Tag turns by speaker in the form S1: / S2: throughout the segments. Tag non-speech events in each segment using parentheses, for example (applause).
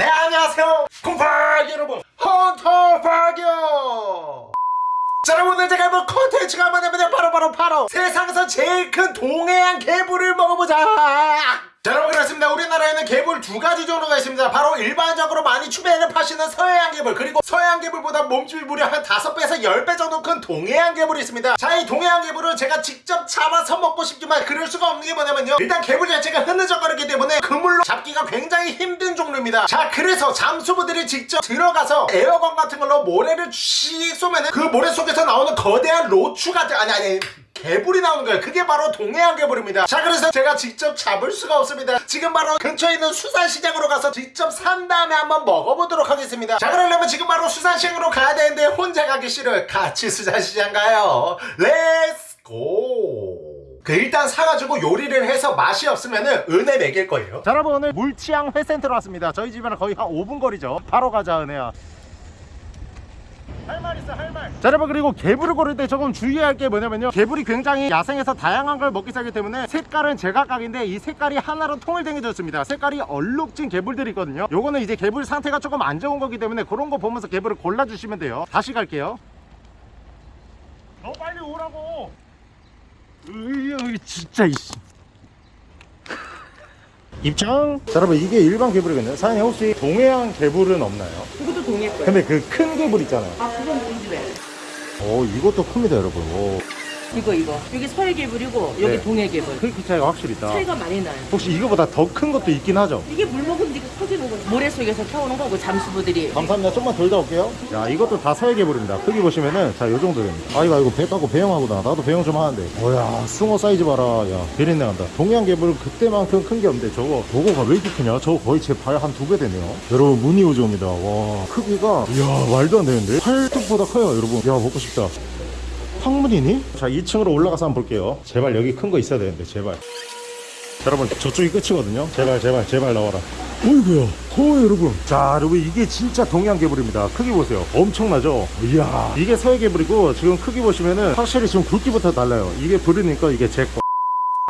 S1: 네 안녕하세요. 콩퐝 여러분. 헌터퐝이요 자 여러분 오늘 제가 해볼 컨텐츠가 뭐냐면 바로 바로 바로 세상에서 제일 큰 동해안 개불을 먹어보자 자 여러분 그렇습니다. 우리나라에는 개불 두 가지 종류가 있습니다. 바로 일반적으로 많이 추배를 파시는 서해안 개불 그리고 서해안 개불보다 몸집이 무려 한 5배에서 10배 정도 큰 동해안 개불이 있습니다. 자 이 동해안 개불은 제가 직접 잡아서 먹고 싶지만 그럴 수가 없는 게 뭐냐면요. 일단 개불 자체가 흐느적거리기 때문에 그물로 잡기가 굉장히 힘든 종류입니다. 자 그래서 잠수부들이 직접 들어가서 에어건 같은 걸로 모래를 씩 쏘면은 그 모래 속에서 나오는 거대한 꼬추 같은 아니 아니 개불이 나오는 거예요. 그게 바로 동해안 개불입니다. 자 그래서 제가 직접 잡을 수가 없습니다. 지금 바로 근처에 있는 수산시장으로 가서 직접 산 다음에 한번 먹어보도록 하겠습니다. 자 그러려면 지금 바로 수산시장으로 가야 되는데 혼자 가기 싫어요. 같이 수산시장 가요. Let's go 그 일단 사가지고 요리를 해서 맛이 없으면은 은혜 먹일 거예요. 자 여러분 오늘 물치항 회센터로 왔습니다. 저희 집에는 거의 한 5분 거리죠. 바로 가자 은혜야 할 말 있어 할말. 자 여러분 그리고 개불을 고를 때 조금 주의할 게 뭐냐면요. 개불이 굉장히 야생에서 다양한 걸 먹기 시작하기 때문에 색깔은 제각각인데 이 색깔이 하나로 통일된 졌습니다. 색깔이 얼룩진 개불들이 있거든요. 요거는 이제 개불 상태가 조금 안 좋은 거기 때문에 그런 거 보면서 개불을 골라주시면 돼요. 다시 갈게요. 너 빨리 오라고. 으이 진짜 이씨 입장 자 여러분 이게 일반 개불이거든요 사장님 혹시 동해안 개불은 없나요?
S2: 이것도 동해 거예요.
S1: 근데 그 큰 개불 있잖아요
S2: 아, 그건 우리 집에.
S1: 오 이것도 큽니다 여러분 오.
S2: 이거 이거. 여기 서해 개불이고 여기
S1: 네.
S2: 동해 개불.
S1: 크기 차이가 확실히 있다.
S2: 차이가 많이 나요.
S1: 혹시 이거보다 더 큰 것도 있긴 하죠?
S2: 이게 물 먹으면 이게 커지는 거죠. 모래 속에서 캐오는 거고 잠수부들이.
S1: 감사합니다. 좀만 돌다 올게요. 야 이것도 다 서해 개불입니다. 크기 보시면은 자 요 정도 됩니다. 아이고 아이고 배 까고 배영하구나. 나도 배영 좀 하는데. 뭐야 숭어 사이즈 봐라. 야 비린내 난다. 동해안개불 그때만큼 큰 게 없는데 저거 저거가 왜 이렇게 크냐? 저거 거의 제 발 한 두 배 되네요. 여러분 무늬 요정입니다. 와 크기가 이야 말도 안 되는데? 팔뚝보다 커요 여러분. 야 먹고 싶다 황문이니? 자 2층으로 올라가서 한번 볼게요. 제발 여기 큰 거 있어야 되는데 제발. 자, 여러분 저쪽이 끝이거든요. 제발 제발 제발 나와라. 어이구야. 어 여러분. 자 여러분 이게 진짜 동양 개불입니다. 크기 보세요. 엄청나죠? 이야. 이게 서해 개불이고 지금 크기 보시면은 확실히 지금 굵기부터 달라요. 이게 부르니까 이게 제거.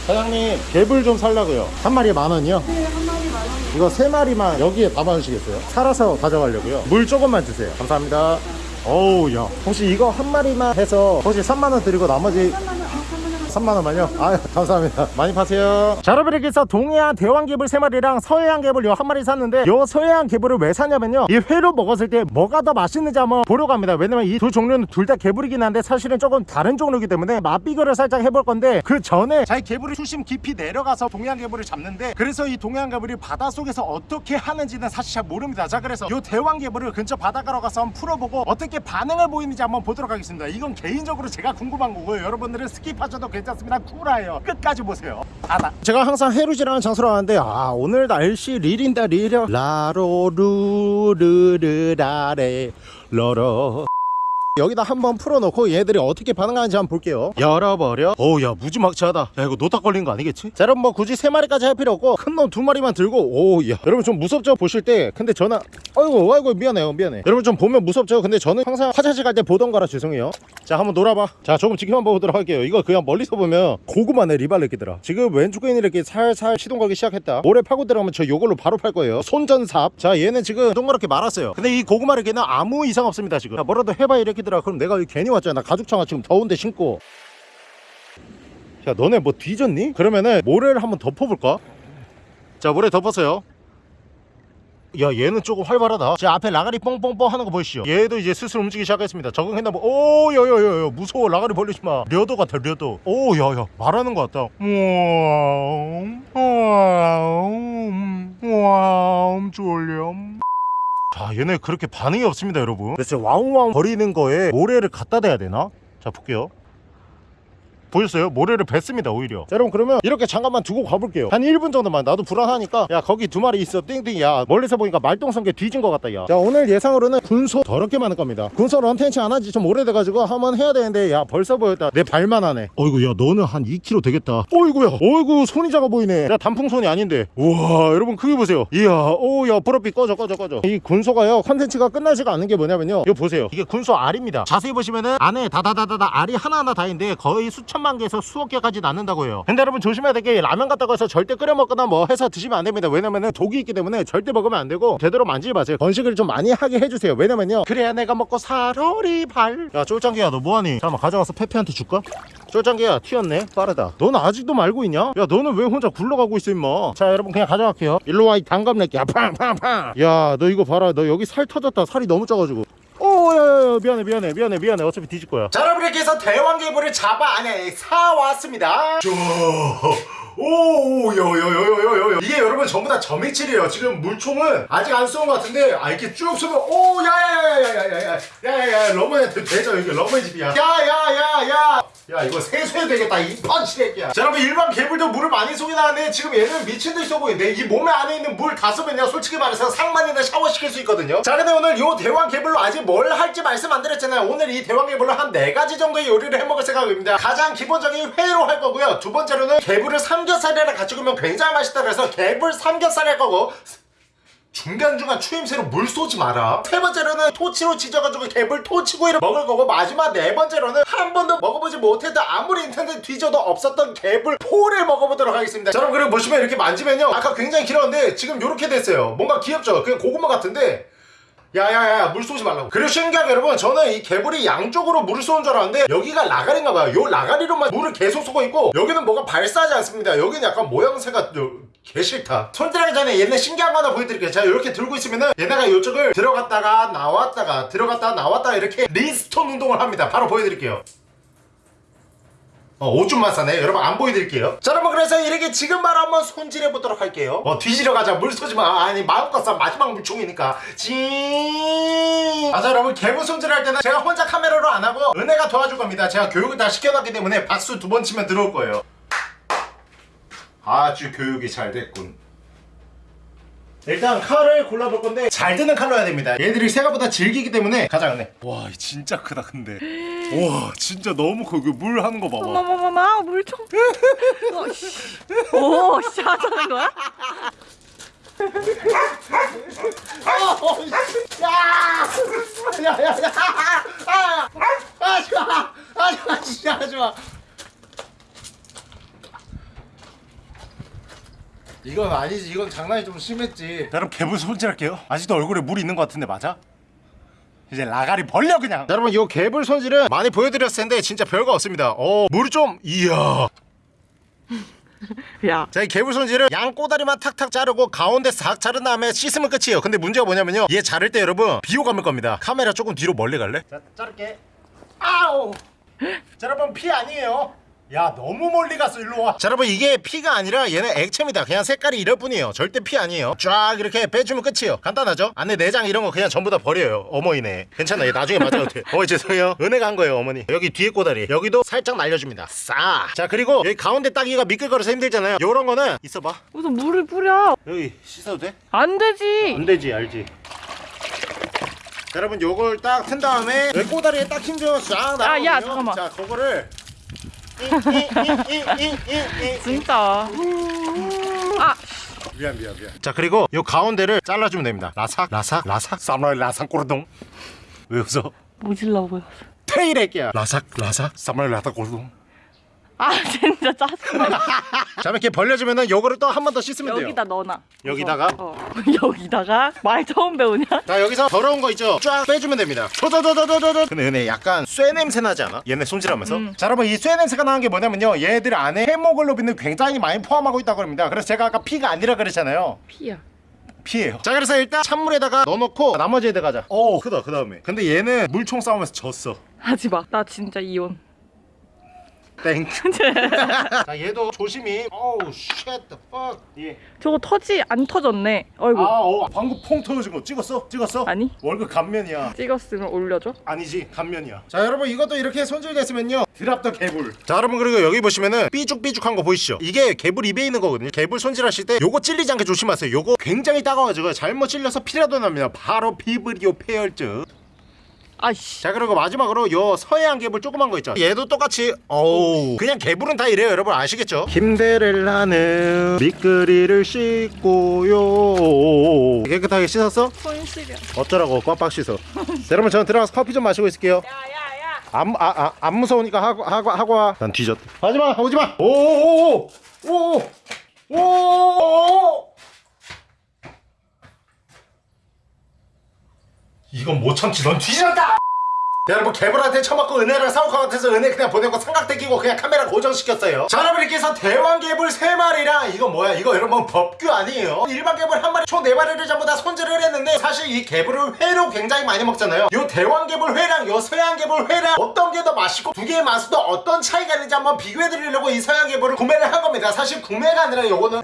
S1: 사장님 개불 좀 살라고요. 한 마리에 만 원이요? 네한 마리 만 원. 이거 세 마리만 여기에 담아주시겠어요? 살아서 가져가려고요. 물 조금만 주세요. 감사합니다 어우 야 혹시 이거 한 마리만 해서 혹시 3만원 드리고 나머지 3만 원만요? 아유 감사합니다. 많이 파세요. 자 여러분 이렇게 해서 동해안 대왕개불 3마리랑 서해안 개불 요 한 마리 샀는데 요 서해안 개불을 왜 사냐면요. 이 회로 먹었을 때 뭐가 더 맛있는지 한번 보러 갑니다. 왜냐면 이 두 종류는 둘 다 개불이긴 한데 사실은 조금 다른 종류이기 때문에 맛 비교를 살짝 해볼 건데 그 전에 자기 개불이 수심 깊이 내려가서 동해안 개불을 잡는데 그래서 이 동해안 개불이 바닷속에서 어떻게 하는지는 사실 잘 모릅니다. 자 그래서 요 대왕 개불을 근처 바닷가로 가서 한번 풀어보고 어떻게 반응을 보이는지 한번 보도록 하겠습니다. 이건 개인적으로 제가 궁금한 거고요. 여러분들은 스킵하셔도 괜찮 습니다. 구라예요. 끝까지 보세요. 바다 제가 항상 해루질하는 장소로 가는데 아 오늘 날씨 지린다 리려 라로루르르라레 러러 여기다 한번 풀어놓고 얘들이 어떻게 반응하는지 한번 볼게요. 열어버려. 오야 무지막지하다. 야 이거 노딱 걸린 거 아니겠지? 자 여러분 뭐 굳이 세 마리까지 할 필요 없고 큰 놈 두 마리만 들고 오야. 여러분 좀 무섭죠? 보실 때. 근데 저는 아이고 아이고 미안해요 미안해. 여러분 좀 보면 무섭죠? 근데 저는 항상 화장실 갈 때 보던 거라 죄송해요. 자 한번 놀아봐. 자 조금 지켜만 보도록 할게요. 이거 그냥 멀리서 보면 고구마네 리발레끼더라. 지금 왼쪽에 있는 이렇게 살살 시동 걸기 시작했다. 모래 파고 들어가면 저 요걸로 바로 팔 거예요. 손전삽. 자 얘는 지금 동그랗게 말았어요. 근데 이 고구마 레끼는 아무 이상 없습니다 지금. 자 뭐라도 해봐 이렇게 더라. 그럼 내가 여기 괜히 왔잖아. 가죽창아 지금 더운데 신고. 야 너네 뭐 뒤졌니? 그러면은 모래를 한번 덮어볼까? 자 모래 덮었어요. 야 얘는 조금 활발하다. 제 앞에 라가리 뻥뻥뻥 하는 거 보이시죠? 얘도 이제 슬슬 움직이기 시작했습니다. 적응했나 뭐 오여여여 무서워. 라가리 벌리지 마. 려도 같아 려도. 오 야야 말하는 거 같다. 와움 와움 와움 졸려 자 얘네 그렇게 반응이 없습니다 여러분 그래서 와웅와웅 거리는 거에 모래를 갖다 대야 되나? 자 볼게요 보였어요? 모래를 뱉습니다 오히려. 자 여러분 그러면 이렇게 잠깐만 두고 가볼게요. 한 1분 정도만. 나도 불안하니까. 야 거기 두 마리 있어. 띵띵. 야 멀리서 보니까 말똥성게 뒤진 것 같다 야자 오늘 예상으로는 군소 더럽게 많을 겁니다. 군소 런텐치 안 한지. 좀 오래돼가지고 한번 해야 되는데 야 벌써 보였다. 내 발만 하네. 어이구 야 너는 한 2kg 되겠다. 어이구야. 어이구 손이 작아 보이네. 야 단풍손이 아닌데. 우와 여러분 크게 보세요. 이야 오야 보랏빛 꺼져 꺼져 꺼져. 이 군소가요 컨텐츠가 끝나지가 않는 게 뭐냐면요. 이거 보세요. 이게 군소 알입니다. 자세히 보시면은 안에 다다다다다 알이 하나하나 다 있는데 거의 수천 천만 개에서 수억 개까지 낳는다고 해요. 근데 여러분 조심해야 될 게 라면 같다고 해서 절대 끓여 먹거나 뭐 해서 드시면 안 됩니다. 왜냐면은 독이 있기 때문에 절대 먹으면 안 되고 제대로 만지지 마세요. 건식을 좀 많이 하게 해주세요. 왜냐면요. 그래야 내가 먹고 살아리 발야 쫄짱기야 너 뭐하니? 잠깐만 가져가서 페페한테 줄까? 쫄짱기야 튀었네. 빠르다. 너는 아직도 말고 있냐? 야 너는 왜 혼자 굴러가고 있어 임마? 자 여러분 그냥 가져갈게요. 일로 와 이 단감내기야 팡팡팡. 야 너 이거 봐라. 너 여기 살 터졌다. 살이 너무 쪄가지고 오야야야 미안해 미안해 미안해 미안해 어차피 뒤질 거야 자 여러분 이렇게 해서 대왕개불을 잡아 아니 사왔습니다 오요요요요요요 이게 여러분 전부 다 점액질이에요 지금 물총은 아직 안 쏘은 것 같은데 아 이렇게 쭉 쏘면 오 야야야야야야야야야야 러머한테 되죠 이게 러머의 집이야 야야야야 야 이거 세수해야 되겠다 이 펀치새끼야. 자 여러분 일반 개불도 물을 많이 쏘긴 하는데 지금 얘는 미친듯이 쏘고 있는데 이 몸에 안에 있는 물다 쏘면요 솔직히 말해서 상만이나 샤워시킬 수 있거든요. 자 근데 오늘 요 대왕 개불로 아직 뭘 할지 말씀 안 드렸잖아요. 오늘 이 대왕 개불로 한 네 가지 정도의 요리를 해먹을 생각입니다. 가장 기본적인 회로 할 거고요. 두 번째로는 개불을 삼겹살이랑 같이 구우면 굉장히 맛있다 그래서 개불 삼겹살 할 거고 중간중간 추임새로 물 쏘지 마라. 세 번째로는 토치로 지져가지고 개불 토치구이를 먹을 거고 마지막 네 번째로는 한 번도 먹어보지 못했던 아무리 인터넷 뒤져도 없었던 개불 포를 먹어보도록 하겠습니다. 자, 여러분 그리고 보시면 이렇게 만지면요. 아까 굉장히 길었는데 지금 이렇게 됐어요. 뭔가 귀엽죠? 그냥 고구마 같은데 야야야 물 쏘지 말라고. 그리고 신기하게 여러분 저는 이 개불이 양쪽으로 물을 쏘는 줄 알았는데 여기가 라가리인가 봐요. 요 라가리로만 물을 계속 쏘고 있고 여기는 뭐가 발사하지 않습니다. 여기는 약간 모양새가 요, 개 싫다. 손질하기 전에 얘네 신기한 거 하나 보여드릴게요. 제가 이렇게 들고 있으면은 얘네가 이쪽을 들어갔다가 나왔다가 들어갔다가 나왔다가 이렇게 리스톤 운동을 합니다. 바로 보여드릴게요 어, 오줌만 싸네. 여러분 안 보여드릴게요. 자, 여러분 그래서 이렇게 지금 바로 한번 손질해 보도록 할게요. 어, 뒤지러 가자. 물 쏘지 마. 아니 마음껏 싸. 마지막 물총이니까. 징. 아, 자, 여러분 개불 손질할 때는 제가 혼자 카메라로 안 하고 은혜가 도와줄 겁니다. 제가 교육을 다 시켜놨기 때문에 박수 두 번 치면 들어올 거예요. 아주 교육이 잘 됐군. 일단 칼을 골라볼 건데 잘 드는 칼로 해야 됩니다 얘들이 생각보다 질기기 때문에 가자 은혜 와 진짜 크다 근데 와 진짜 너무 커 이거 물 하는 거 봐봐
S2: 어머머머머 물총. (laughs) 어, 씨. 오, 씨 하자는 거야?
S1: 야야야 아! 하지마 하지마 진짜 하지마 이건 아니지 이건 장난이 좀 심했지 여러분 개불 손질할게요 아직도 얼굴에 물 있는 것 같은데 맞아? 이제 라가리 벌려 그냥 여러분 이 개불 손질은 많이 보여드렸을 텐데 진짜 별거 없습니다 어 물이 좀 이야 (laughs)
S2: 야.
S1: 자, 이 개불 손질은 양 꼬다리만 탁탁 자르고 가운데 싹 자른 다음에 씻으면 끝이에요. 근데 문제가 뭐냐면요. 얘 자를 때 여러분 비호감일 겁니다. 카메라 조금 뒤로 멀리 갈래? 자, 자를게. 아우. 자, 여러분 피 아니에요. 야 너무 멀리 갔어 일로 와. 자 여러분 이게 피가 아니라 얘는 액체입니다. 그냥 색깔이 이럴 뿐이에요. 절대 피 아니에요. 쫙 이렇게 빼주면 끝이에요. 간단하죠? 안에 내장 이런 거 그냥 전부 다 버려요. 어머니네. 괜찮아. 얘 나중에 맞아도 돼. 어머니 죄송해요. 은혜가 한 거예요 어머니. 여기 뒤에 꼬다리 여기도 살짝 날려줍니다. 싸. 자 그리고 여기 가운데 따기가 미끌거려서 힘들잖아요. 요런 거는 있어봐.
S2: 무슨 물을 뿌려?
S1: 여기 씻어도 돼?
S2: 안 되지.
S1: 안 되지 알지 자, 여러분 요걸 딱 튼 다음에 왜 꼬다리에 딱 힘줘서 쫙 나가거든요
S2: 야, 잠깐만.
S1: 자 그거를
S2: 진짜. 아,
S1: 미안 미안 미안. 자 그리고 요 가운데를 잘라주면 됩니다. 라삭 라삭 라삭. 사무라이 라삭 꼬르동 왜 웃어?
S2: 모질라 보여.
S1: 테이레끼야. 라삭 라삭. 사무라이 라삭 꼬르동
S2: 아, 진짜 짜증나.
S1: 자 이렇게 벌려주면은 요거를 또 한 번 더 씻으면 돼요
S2: 여기다 넣어놔.
S1: 여기다가?
S2: 어. 여기다가 말 처음 배우냐?
S1: 자 여기서 더러운 거 있죠? 쫙 빼주면 됩니다 조조조조조조 근데 은혜 약간 쇠 냄새 나지 않아? 얘네 손질하면서
S2: 음.
S1: 자 여러분 이 쇠 냄새가 나는 게 뭐냐면요 얘들 안에 헤모글로빈을 굉장히 많이 포함하고 있다고 합니다 그래서 제가 아까 피가 아니라 그랬잖아요
S2: 피야.
S1: 피예요 자 그래서 일단 찬물에다가 넣어놓고 나머지 애들 가자 오 크다 그 다음에 근데 얘는 물총 싸움에서 졌어
S2: 하지 마. 나 진짜 이혼.
S1: 땡. (laughs) 자 얘도 조심히. 어우 the fuck. 예.
S2: 저거 터지 안 터졌네. 어이구.
S1: 아, 어, 방금 퐁 터진 거 찍었어? 찍었어?
S2: 아니.
S1: 월급 감면이야.
S2: 찍었으면 올려줘.
S1: 아니지 감면이야. 자 여러분 이것도 이렇게 손질됐으면요. 드랍 더 개불. 자 여러분 그리고 여기 보시면은 삐죽삐죽한 거 보이시죠? 이게 개불 입에 있는 거거든요. 개불 손질하실 때 요거 찔리지 않게 조심하세요. 요거 굉장히 따가워가지고 잘못 찔려서 피라도 납니다. 바로 피부리오 폐혈증.
S2: 아이씨.
S1: 자 그리고 마지막으로 요 서해안 개불 조그만 거 있죠 얘도 똑같이 어우 그냥 개불은 다 이래요 여러분 아시겠죠 김데렐라는 미끄리를 씻고요 깨끗하게 씻었어?
S2: 손 시려.
S1: 어쩌라고 꽉꽉 씻어 자, 여러분 저는 들어가서 커피 좀 마시고 있을게요
S2: 야야야.
S1: 안, 아, 아, 안 무서우니까 하고, 하고, 하고 와. 난 뒤졌다. 하지마, 오지마. 오오오오. 오. 오. 이건 못 참지. 넌 뒤졌다. 여러분 개불한테 처맞고 은혜를 사올 것 같아서 은혜 그냥 보내고 삼각대 끼고 그냥 카메라 고정시켰어요. 자 여러분 이렇게 해서 대왕 개불 3마리랑 이거 뭐야? 이거 여러분 법규 아니에요? 일반 개불 한 마리 총 4마리를 전부 다 손질을 했는데 사실 이 개불을 회로 굉장히 많이 먹잖아요. 요 대왕 개불 회랑 요 서양 개불 회랑 어떤 게 더 맛있고 두 개의 맛도 어떤 차이가 있는지 한번 비교해 드리려고 이 서양 개불을 구매를 한 겁니다. 사실 구매가 아니라 요거는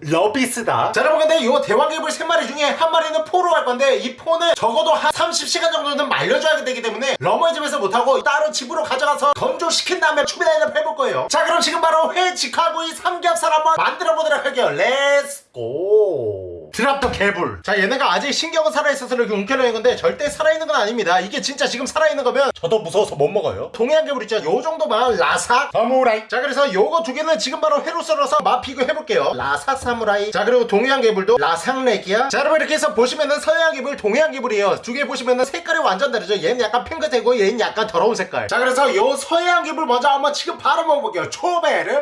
S1: 러비스다. 자 여러분 근데 이 대왕개불 3마리 중에 한 마리는 포로 갈 건데 이 포는 적어도 한 30시간 정도는 말려줘야 되기 때문에 러머의 집에서 못하고 따로 집으로 가져가서 건조시킨 다음에 추비다이를 해볼 거예요. 자 그럼 지금 바로 회 직화구이 삼겹살 한번 만들어 보도록 할게요. Let's go drop the 개불. 자 얘네가 아직 신경은 살아있어서 이렇게 움켜놓은 건데 절대 살아있는 건 아닙니다. 이게 진짜 지금 살아있는 거면 저도 무서워서 못 먹어요. 동해안 개불 있죠? 요 정도만 라삭. 사무라이. 자 그래서 요거 두 개는 지금 바로 회로 썰어서 맛 비교해볼게요. 라삭 사무라이. 자 그리고 동해안 개불도 라삭 레기야. 자 여러분 이렇게 해서 보시면은 서해안 개불 동해안 개불이에요. 두 개 보시면은 색깔이 완전 다르죠? 얘는 약간 핑크색이고 얘는 약간 더러운 색깔. 자 그래서 요 서해안 개불 먼저 한번 지금 바로 먹어볼게요. 초베르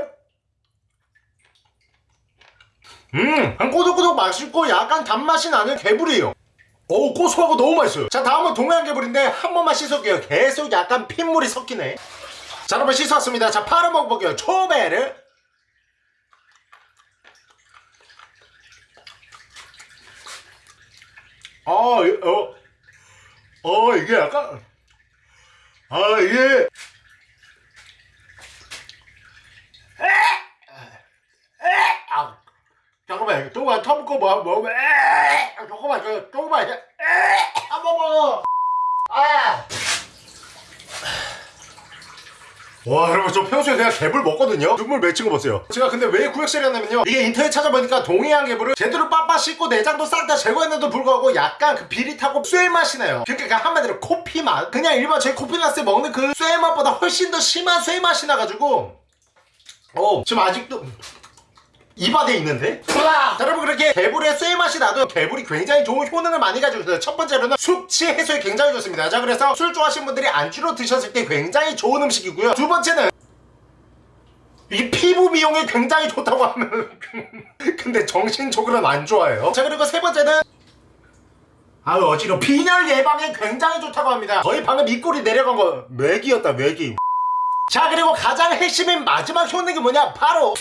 S1: 음, 한 꼬독꼬독 맛있고 약간 단맛이 나는 개불이에요. 어우, 고소하고 너무 맛있어요. 자, 다음은 동해안 개불인데 한 번만 씻어볼게요. 계속 약간 핏물이 섞이네. 자, 여러분 씻었습니다. 자, 바로 먹어볼게요. 초베르. 아, 이- 어, 어, 이게 약간, 아, 이게, 아, 잠깐만 조금만 터먹고 뭐 먹으면 에 조금만 저 조금만 에한번 먹어. 아. 와 여러분 저 평소에 그냥 개불 먹거든요? 눈물 맺힌 거 보세요. 제가 근데 왜 구역질을 했냐면요. 이게 인터넷 찾아보니까 동해안 개불을 제대로 빡빡 씻고 내장도 싹 다 제거했는데도 불구하고 약간 그 비릿하고 쇠 맛이 나요. 그러니까 그 한마디로 코피 맛. 그냥 일반 제 코피 났을 때 먹는 그 쇠 맛보다 훨씬 더 심한 쇠 맛이 나가지고. 어 지금 아직도 입안에 있는데? 자, 여러분 그렇게 개불의 쇠 맛이 나도 개불이 굉장히 좋은 효능을 많이 가지고 있어요 첫 번째로는 숙취 해소에 굉장히 좋습니다. 자 그래서 술 좋아하시는 분들이 안주로 드셨을 때 굉장히 좋은 음식이고요. 두 번째는 이 피부 미용에 굉장히 좋다고 하면 (laughs) 근데 정신적으로는 안 좋아요. 자 그리고 세 번째는 아유 어지러 빈혈 예방에 굉장히 좋다고 합니다. 거의 방금 입꼬리 내려간 거 맥이었다 맥이. 자 그리고 가장 핵심인 마지막 효능이 뭐냐? 바로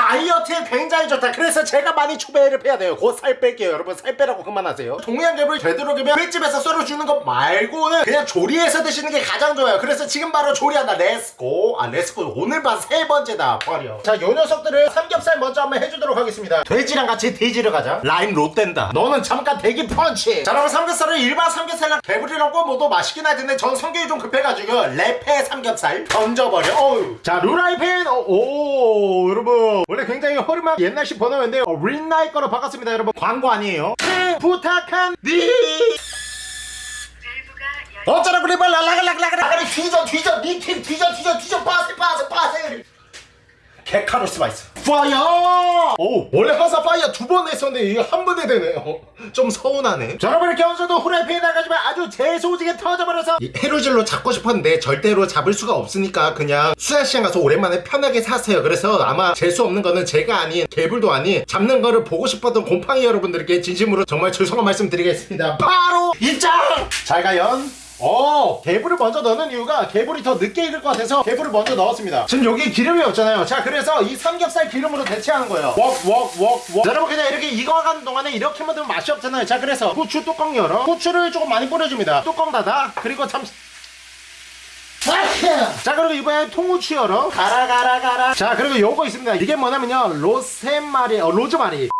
S1: 다이어트에 굉장히 좋다. 그래서 제가 많이 추배를 해야 돼요. 곧 살 뺄게요. 여러분 살 빼라고 그만하세요. 동양개불 되도록이면 횟집에서 썰어 주는 것 말고는 그냥 조리해서 드시는 게 가장 좋아요. 그래서 지금 바로 조리한다. Let's go. 아 Let's go. 오늘 반세 번째다. 버려. 자요 녀석들을 삼겹살 먼저 한번 해주도록 하겠습니다. 돼지랑 같이 돼지를 가자. 라임 롯된다. 너는 잠깐 대기 펀치. 자 그럼 삼겹살을 일반 삼겹살랑 개불이랑 꿔 모두 맛있긴 할 텐데 전 성격이 좀 급해가지고 레페 삼겹살 던져버려. 어우. 자 루라이팬 어, 오 여러분 원래 굉장히 허름한 옛날식 버너였는데 어, 린나이 거로 바꿨습니다 여러분 광고 아니에요 부탁한 니 어쩌라고 빨리 라라라라라라 뒤져 뒤져 니팀 뒤져 뒤져 뒤져 빠세 빠세 빠세 개카로스 마이스 파이어 오 원래 항상 파이어 두 번 했었는데 이게 한 번에 되네요. (laughs) 좀 서운하네. 자 여러분 이렇게 얹어도 후라이팬에 나가지만 아주 재소지게 터져버려서 이 해로질로 잡고 싶었는데 절대로 잡을 수가 없으니까 그냥 수산시장 가서 오랜만에 편하게 샀어요. 그래서 아마 재수 없는 거는 제가 아닌 개불도 아닌 잡는 거를 보고 싶었던 곰팡이 여러분들께 진심으로 정말 죄송한 말씀 드리겠습니다. 바로 입장! 잘 가연 어 개불을 먼저 넣는 이유가 개불이 더 늦게 익을 것 같아서 개불을 먼저 넣었습니다. 지금 여기 기름이 없잖아요. 자 그래서 이 삼겹살 기름으로 대체하는 거예요. 웍웍웍웍. 여러분 그냥 이렇게 익어가는 동안에 이렇게만 두면 맛이 없잖아요. 자 그래서 후추 뚜껑 열어. 후추를 조금 많이 뿌려줍니다. 뚜껑 닫아. 그리고 잠시 자 그리고 이번에 통후추 열어. 가라 가라 가라. 자 그리고 요거 있습니다. 이게 뭐냐면요. 로세마리 어 로즈마리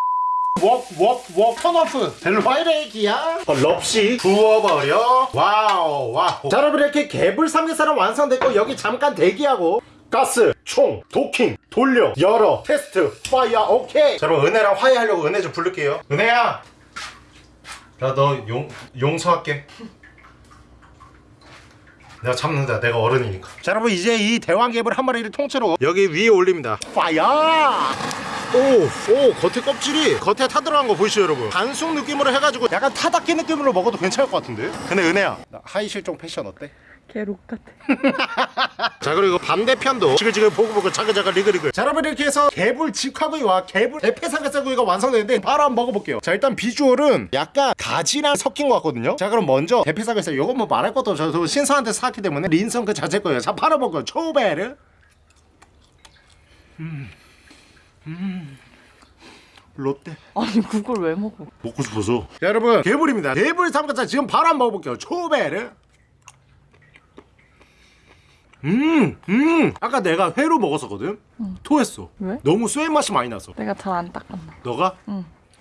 S1: 웍웍웍 턴오프. 델와이레기야. 어, 럽시 부어버려. 와우 와우. 자 여러분 이렇게 개불 삼겹살은 완성됐고 여기 잠깐 대기하고. 가스 총 도킹 돌려 열어 테스트 파이어 오케이. 자 여러분 은혜랑 화해하려고 은혜 좀 부를게요. 은혜야! 나 너 용 용서할게. 내가 참는다. 내가 어른이니까. 자 여러분 이제 이 대왕개불 한 마리를 통째로 여기 위에 올립니다. 파이어 오, 오, 겉에 껍질이 겉에 타 들어간 거 보이시죠, 여러분? 반숙 느낌으로 해가지고 약간 타다끼 느낌으로 먹어도 괜찮을 것 같은데? 근데 은혜야, 나 하의 실종 패션 어때?
S2: 개록 같아. (laughs)
S1: 자 그리고 반대편도 지글지글 보글보글 자글자글 리글리글 자 여러분 이렇게 해서 개불 직화구이와 개불 대패삼겹살구이가 완성되는데 바로 한번 먹어볼게요 자 일단 비주얼은 약간 가지랑 섞인 것 같거든요 자 그럼 먼저 대패삼겹살 이건 뭐 말할 것도 없죠 저도 신선한테 샀기 때문에 린선 그 자체 거예요 자 바로 먹어요 초베르 음. 음. 롯데
S2: 아니 그걸 왜 먹어?
S1: 먹고 싶어서 자 여러분 개불입니다 개불 삼겹살 지금 바로 한번 먹어볼게요 초베르 음, 음. 아까 내가 회로 먹었었거든. 토했어.
S2: 왜?
S1: 너무 쇠 맛이 많이 나서.
S2: 내가 잘 안 닦았나?
S1: 너가?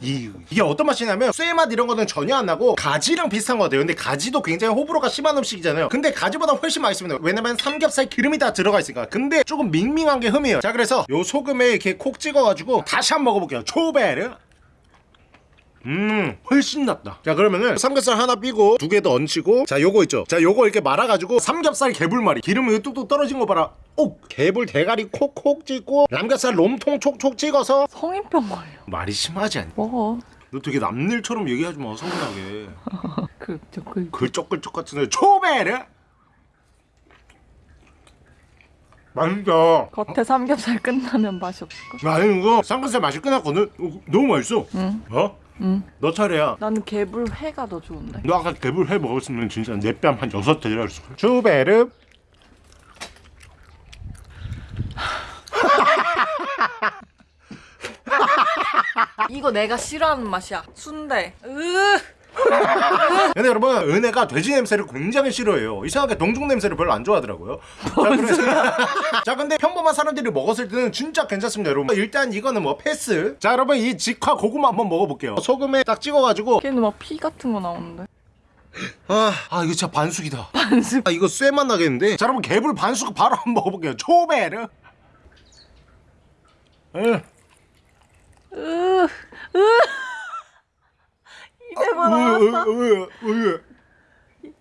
S1: 이, 이게 어떤 맛이냐면 쇠맛 이런 거는 전혀 안 나고 가지랑 비슷한 거 같아요. 근데 가지도 굉장히 호불호가 심한 음식이잖아요. 근데 가지보다 훨씬 맛있습니다. 왜냐면 삼겹살 기름이 다 들어가 있으니까. 근데 조금 밍밍한 게 흠이에요. 자 그래서 요 소금에 이렇게 콕 찍어가지고 다시 한번 먹어볼게요. 초베르 음 훨씬 낫다 자 그러면은 삼겹살 하나 삐고 두 개 더 얹히고 자 요거 있죠 자 요거 이렇게 말아가지고 삼겹살 개불말이 기름이 뚝뚝 떨어진 거 봐라 오 개불 대가리 콕콕 찍고 남겹살 롬통 촉촉 찍어서
S2: 성인병 걸려.
S1: 말이 심하지 않니?
S2: 먹어.
S1: 너 되게 남일처럼 얘기하지 마 서운하게
S2: 그저그 (laughs)
S1: 글쩍글쩍 같은 애 초베르 맛있다
S2: 겉에 삼겹살 끝나면 맛이 없을까?
S1: 아니 이거 삼겹살 맛이 끝났거든 어, 너무 맛있어
S2: 응.
S1: 어?
S2: 응.
S1: 너 차례야
S2: 나는 개불 회가 더 좋은데.
S1: 너 아까 개불 회 먹었으면 진짜 내 뺨 한 여섯 대 때렸을 거야 초베르
S2: 이거 내가 싫어하는 맛이야. 순대. 으. (laughs)
S1: 근데 여러분 은혜가 돼지 냄새를 굉장히 싫어해요 이상하게 동중 냄새를 별로 안 좋아하더라고요 자, 그래서 (laughs) 자 근데 평범한 사람들이 먹었을 때는 진짜 괜찮습니다 여러분 일단 이거는 뭐 패스 자 여러분 이 직화 고구마 한번 먹어볼게요 소금에 딱 찍어가지고
S2: 걔는 막 피 같은 거 나오는데.
S1: 아, 아 이거 진짜 반숙이다
S2: 반숙.
S1: 아 이거 쇠맛 나겠는데 자 여러분 개불 반숙 바로 한번 먹어볼게요 초베르 에.
S2: 으. 으. 입에만 나왔어.
S1: 으, 으, 으.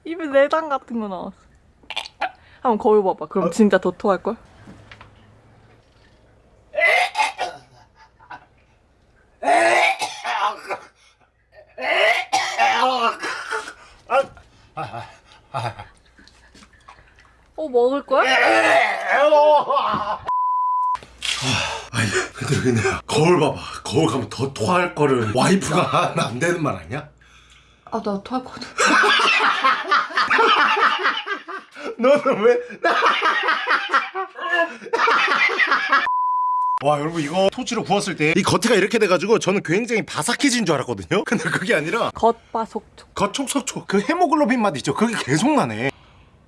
S2: 입에 내장 같은 거 나왔어. 한번 거울 봐봐. 그럼 진짜 더 토할 걸? 어 먹을 거야?
S1: 아니 근데 그냥 거울 봐봐 거울 가면 더 토할 거를. 와이프가 안 되는 말 아니야?
S2: 아 나 토할 거든 (laughs)
S1: 너는 왜? (laughs) 와 여러분 이거 토치로 구웠을 때 이 겉에가 이렇게 돼가지고 저는 굉장히 바삭해진 줄 알았거든요? (laughs) 근데 그게 아니라
S2: 겉바속촉.
S1: 겉촉촉촉. 그 헤모글로빈 맛 있죠? 그게 계속 나네.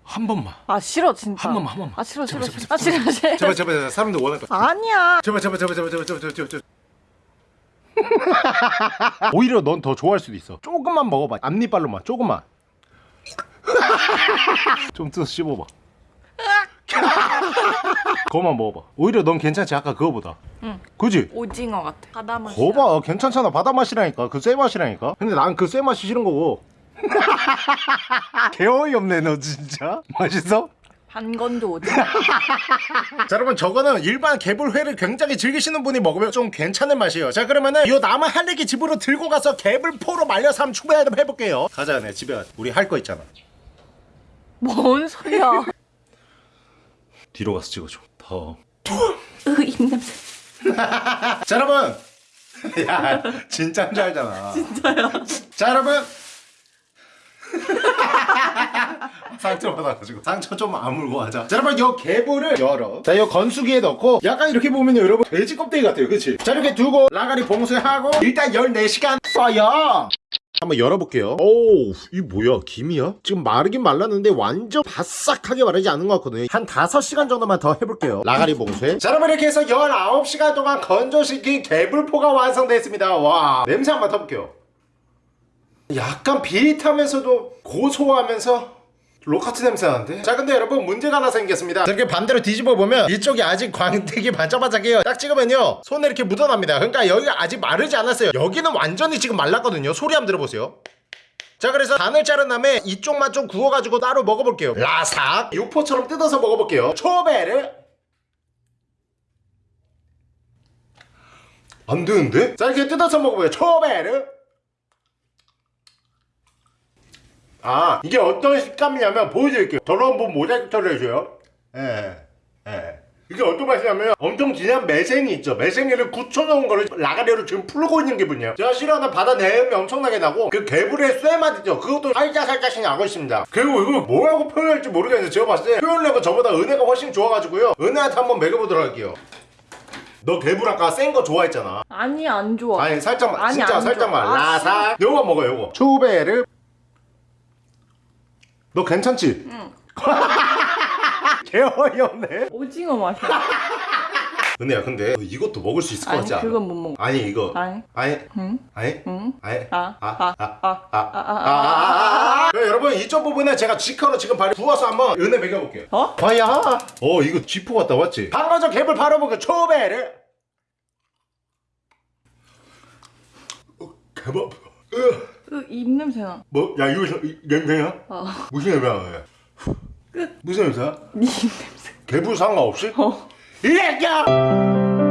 S1: 한 번만.
S2: 아 싫어 진짜.
S1: 한 번만 한 번만.
S2: 아 싫어 제발, 싫어
S1: 제발,
S2: 아, 제발, 아 싫어 싫어.
S1: 제발 제발, 제발. 사람들 원할 거.
S2: 아니야.
S1: 제발 제발 제발 제발 제발 제발 제발. (laughs) 오히려 넌 더 좋아할 수도 있어. 조금만 먹어봐. 앞니빨로만 조금만. (laughs) 좀 뜯어 씹어봐. (laughs) 그거만 먹어봐. 오히려 넌 괜찮지 아까 그거보다.
S2: 응.
S1: 그지?
S2: 오징어 같아. 바다 맛.
S1: 거봐 괜찮잖아. 바다 맛이라니까. 그 쇠 맛이라니까. 근데 난 그 쇠 맛이 싫은 거고. 개 어이없네 너 진짜. 맛있어?
S2: 반건조 오징어. (laughs)
S1: 자 여러분 저거는 일반 개불회를 굉장히 즐기시는 분이 먹으면 좀 괜찮은 맛이에요. 자 그러면은 이 남은 할래기 집으로 들고 가서 개불포로 말려서 한번 추배 한번 해볼게요. 가자 내 집에 가자. 우리 할 거 있잖아.
S2: 뭔 소리야? (laughs)
S1: 뒤로 가서 찍어줘. 더.
S2: 으 입냄새. (laughs)
S1: 자 여러분. 야 진짜인 줄 알잖아. 진짜요? 자 여러분 (laughs) 상처 받아가지고. 상처 좀 아물고 하자. 자 여러분 요 개불을 열어. 자요 건수기에 넣고 약간 이렇게 보면 여러분 돼지 껍데기 같아요. 그치? 자 이렇게 두고 라가리 봉쇄하고 일단 14시간 써요. 한번 열어볼게요. 오우 이 뭐야? 김이야? 지금 마르긴 말랐는데 완전 바싹하게 마르지 않은 것 같거든요. 한 5시간 정도만 더 해볼게요. 라가리 봉쇄. 자 여러분 이렇게 해서 19시간 동안 건조시킨 개불포가 완성됐습니다. 와 냄새 한번 맡아볼게요 약간 비릿하면서도 고소하면서 로카트 냄새 나는데? 자 근데 여러분 문제가 하나 생겼습니다. 자, 이렇게 반대로 뒤집어 보면 이쪽이 아직 광택이 반짝반짝해요. 딱 찍으면요 손에 이렇게 묻어납니다. 그러니까 여기가 아직 마르지 않았어요. 여기는 완전히 지금 말랐거든요. 소리 한번 들어보세요. 자 그래서 반을 자른 다음에 이쪽만 좀 구워가지고 따로 먹어볼게요. 라삭. 육포처럼 뜯어서 먹어볼게요. 초베르. 안 되는데? 자 이렇게 뜯어서 먹어봐요. 초베르 아 이게 어떤 식감이냐면 보여드릴게요. 저로 한번 모자이크 처리해줘요. 예, 예. 이게 어떤 맛이냐면 엄청 진한 매생이 있죠. 매생이를 굳혀놓은 거를 라가리로 지금 풀고 있는 기분이에요. 제가 싫어하는 바다 내음이 엄청나게 나고 그 개불의 쇠맛 있죠. 그것도 살짝 살짝씩 나고 있습니다. 그리고 이거 뭐라고 표현할지 모르겠는데 제가 봤을 때 표현력은 저보다 은혜가 훨씬 좋아가지고요. 은혜한테 한번 먹여보도록 할게요. 너 개불 아까 센 거 좋아했잖아.
S2: 아니 안 좋아.
S1: 아니 살짝만
S2: 아니,
S1: 진짜
S2: 안
S1: 살짝만.
S2: 좋아. 아,
S1: 라사. 요거 먹어 요거. 초베르 너 괜찮지?
S2: 응.
S1: 개어이없네
S2: 오징어 맛이야.
S1: 은혜야 근데 너 이것도 먹을 수 있을 것
S2: 아니
S1: 같지 않아?
S2: 그건 못 먹어.
S1: 아니 이거
S2: 아니.
S1: 아니
S2: 응?
S1: 아니
S2: 응?
S1: 아니
S2: 아, 아, 아, 아, 아, 아,
S1: 아아아아 여러분 이쪽 부분은 제가 G커로 지금 바로 부어서 한번 은혜 먹여볼게요
S2: 어?
S1: 아야 어 이거 G포 같다 맞지? 전 갭을 초베르 어, 개밥
S2: 그 입냄새나.
S1: 뭐? 야 이거 이- 냄새야?
S2: 어.
S1: 무슨 냄새야?
S2: 끝.
S1: 무슨 냄새야?
S2: 네 입냄새.
S1: 개불 상관없이?
S2: 어.
S1: 이 새끼야!